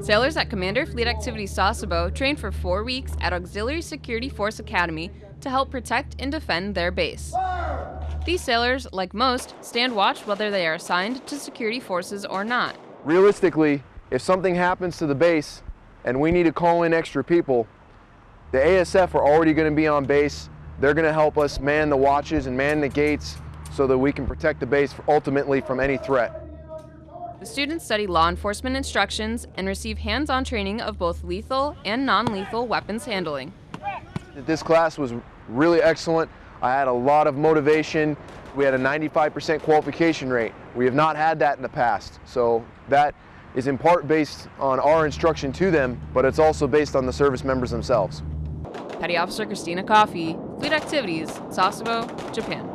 Sailors at Commander Fleet Activities Sasebo train for four weeks at Auxiliary Security Force Academy to help protect and defend their base. These sailors, like most, stand watch whether they are assigned to security forces or not. Realistically, if something happens to the base and we need to call in extra people, the ASF are already going to be on base. They're going to help us man the watches and man the gates so that we can protect the base ultimately from any threat. The students study law enforcement instructions and receive hands-on training of both lethal and non-lethal weapons handling. This class was really excellent. I had a lot of motivation. We had a 95% qualification rate. We have not had that in the past. So that is in part based on our instruction to them, but it's also based on the service members themselves. Petty Officer Christina Coffey, Fleet Activities, Sasebo, Japan.